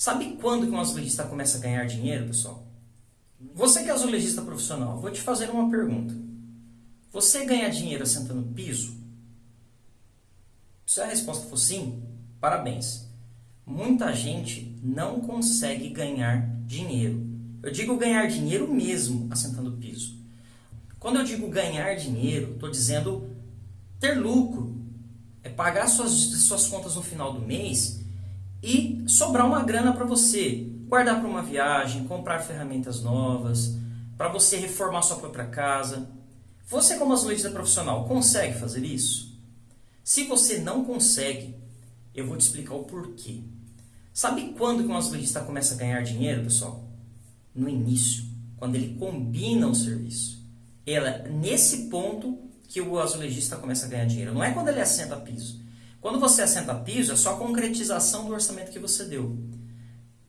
Sabe quando que um azulejista começa a ganhar dinheiro, pessoal? Você que é azulejista profissional, vou te fazer uma pergunta. Você ganha dinheiro assentando piso? Se a resposta for sim, parabéns. Muita gente não consegue ganhar dinheiro. Eu digo ganhar dinheiro mesmo assentando piso. Quando eu digo ganhar dinheiro, estou dizendo ter lucro. É pagar suas, suas contas no final do mês e sobrar uma grana para você guardar para uma viagem, comprar ferramentas novas, para você reformar sua própria casa. Você como azulejista profissional consegue fazer isso? Se você não consegue, eu vou te explicar o porquê. Sabe quando que um azulejista começa a ganhar dinheiro, pessoal? No início, quando ele combina o serviço. Ela, nesse ponto que o azulejista começa a ganhar dinheiro. Não é quando ele assenta piso. Quando você assenta piso, é só a concretização do orçamento que você deu.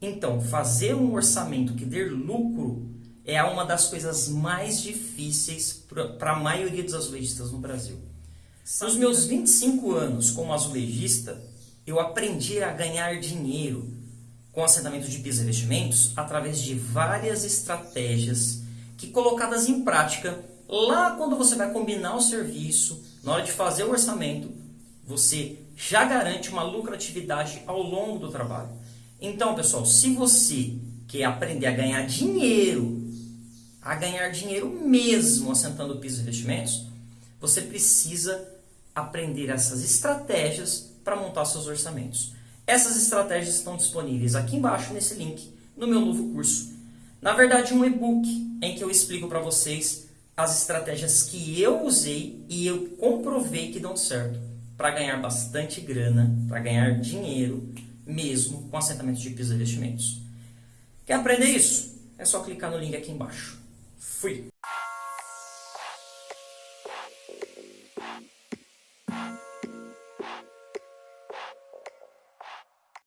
Então, fazer um orçamento que dê lucro é uma das coisas mais difíceis para a maioria dos azulejistas no Brasil. Nos meus 25 anos como azulejista, eu aprendi a ganhar dinheiro com assentamento de piso e investimentos através de várias estratégias que colocadas em prática, lá quando você vai combinar o serviço, na hora de fazer o orçamento, você já garante uma lucratividade ao longo do trabalho. Então, pessoal, se você quer aprender a ganhar dinheiro, a ganhar dinheiro mesmo assentando pisos e investimentos, você precisa aprender essas estratégias para montar seus orçamentos. Essas estratégias estão disponíveis aqui embaixo nesse link no meu novo curso. Na verdade, um e-book em que eu explico para vocês as estratégias que eu usei e eu comprovei que dão certo para ganhar bastante grana, para ganhar dinheiro, mesmo com assentamento de pisos e investimentos. Quer aprender isso? É só clicar no link aqui embaixo. Fui!